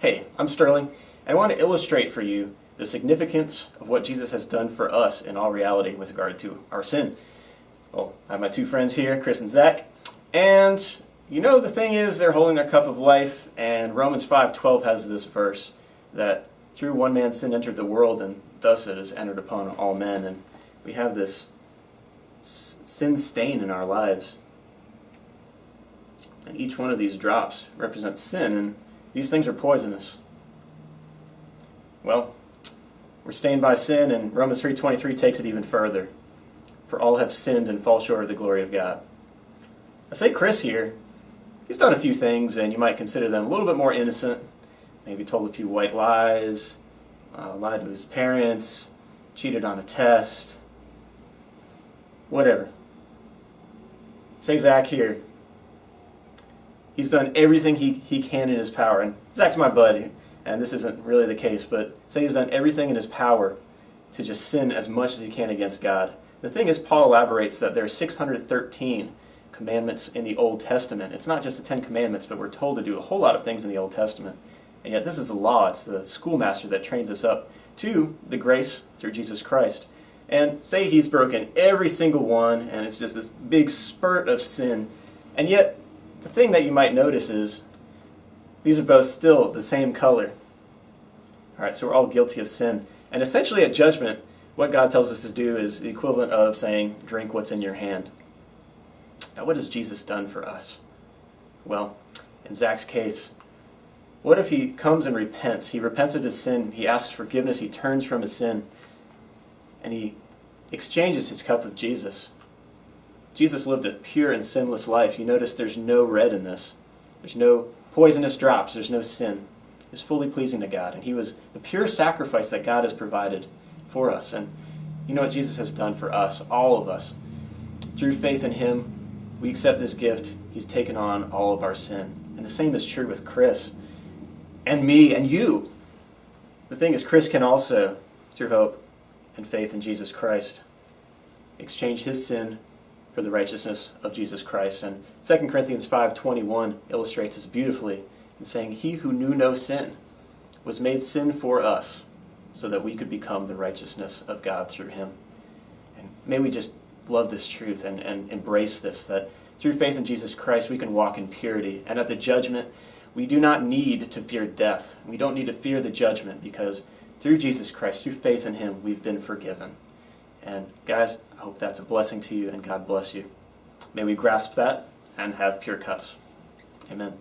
Hey, I'm Sterling, and I want to illustrate for you the significance of what Jesus has done for us in all reality with regard to our sin. Well, I have my two friends here, Chris and Zach, and you know the thing is they're holding their cup of life, and Romans 5:12 has this verse that through one man sin entered the world, and thus it has entered upon all men, and we have this sin stain in our lives. And each one of these drops represents sin, and these things are poisonous. Well, we're stained by sin, and Romans 3.23 takes it even further. For all have sinned and fall short of the glory of God. I say Chris here, he's done a few things, and you might consider them a little bit more innocent. Maybe told a few white lies, uh, lied to his parents, cheated on a test, whatever. Say Zach here, he's done everything he, he can in his power. And Zach's my buddy, and this isn't really the case, but say he's done everything in his power to just sin as much as he can against God. The thing is, Paul elaborates that there are 613 commandments in the Old Testament. It's not just the Ten Commandments, but we're told to do a whole lot of things in the Old Testament. And yet, this is the law. It's the schoolmaster that trains us up to the grace through Jesus Christ. And say he's broken every single one, and it's just this big spurt of sin. And yet, the thing that you might notice is these are both still the same color. All right, so we're all guilty of sin. And essentially at judgment, what God tells us to do is the equivalent of saying, drink what's in your hand. Now, what has Jesus done for us? Well, in Zach's case, what if he comes and repents? He repents of his sin, he asks forgiveness, he turns from his sin, and he exchanges his cup with Jesus. Jesus lived a pure and sinless life. You notice there's no red in this. There's no poisonous drops. There's no sin. He was fully pleasing to God. And he was the pure sacrifice that God has provided for us. And you know what Jesus has done for us, all of us. Through faith in him, we accept this gift. He's taken on all of our sin. And the same is true with Chris and me and you. The thing is, Chris can also, through hope and faith in Jesus Christ, exchange his sin for the righteousness of Jesus Christ. And 2 Corinthians 5.21 illustrates this beautifully in saying, He who knew no sin was made sin for us so that we could become the righteousness of God through him. And may we just love this truth and, and embrace this, that through faith in Jesus Christ we can walk in purity. And at the judgment, we do not need to fear death. We don't need to fear the judgment because through Jesus Christ, through faith in him, we've been forgiven. And guys, I hope that's a blessing to you and God bless you. May we grasp that and have pure cups. Amen.